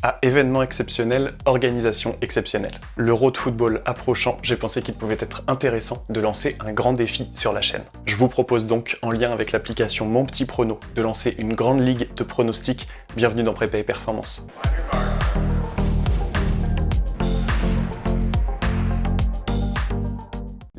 À événement exceptionnel, organisation exceptionnelle. L'Euro de football approchant, j'ai pensé qu'il pouvait être intéressant de lancer un grand défi sur la chaîne. Je vous propose donc, en lien avec l'application Mon Petit Prono, de lancer une grande ligue de pronostics. Bienvenue dans Prépa et Performance.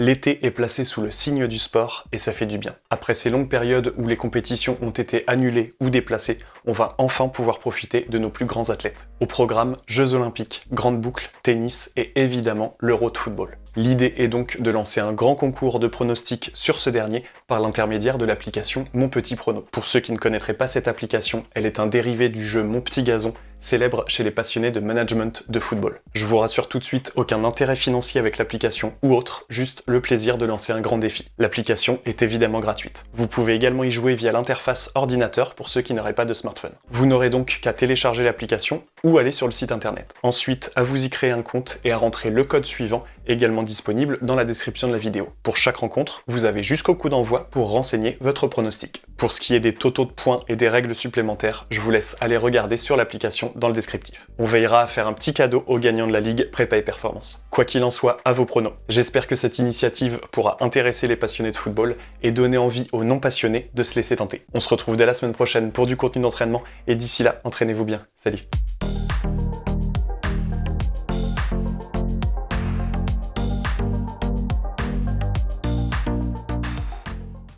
L'été est placé sous le signe du sport et ça fait du bien. Après ces longues périodes où les compétitions ont été annulées ou déplacées, on va enfin pouvoir profiter de nos plus grands athlètes. Au programme, Jeux Olympiques, Grande Boucle, Tennis et évidemment l'Euro de football. L'idée est donc de lancer un grand concours de pronostics sur ce dernier par l'intermédiaire de l'application Mon Petit Prono. Pour ceux qui ne connaîtraient pas cette application, elle est un dérivé du jeu Mon Petit Gazon, célèbre chez les passionnés de management de football. Je vous rassure tout de suite, aucun intérêt financier avec l'application ou autre, juste le plaisir de lancer un grand défi. L'application est évidemment gratuite. Vous pouvez également y jouer via l'interface ordinateur pour ceux qui n'auraient pas de smartphone. Vous n'aurez donc qu'à télécharger l'application ou aller sur le site internet. Ensuite, à vous y créer un compte et à rentrer le code suivant, également disponible dans la description de la vidéo. Pour chaque rencontre, vous avez jusqu'au coup d'envoi pour renseigner votre pronostic. Pour ce qui est des totaux de points et des règles supplémentaires, je vous laisse aller regarder sur l'application dans le descriptif. On veillera à faire un petit cadeau aux gagnants de la Ligue Prépa et Performance. Quoi qu'il en soit, à vos pronos. J'espère que cette initiative pourra intéresser les passionnés de football et donner envie aux non passionnés de se laisser tenter. On se retrouve dès la semaine prochaine pour du contenu d'entraînement et d'ici là, entraînez-vous bien. Salut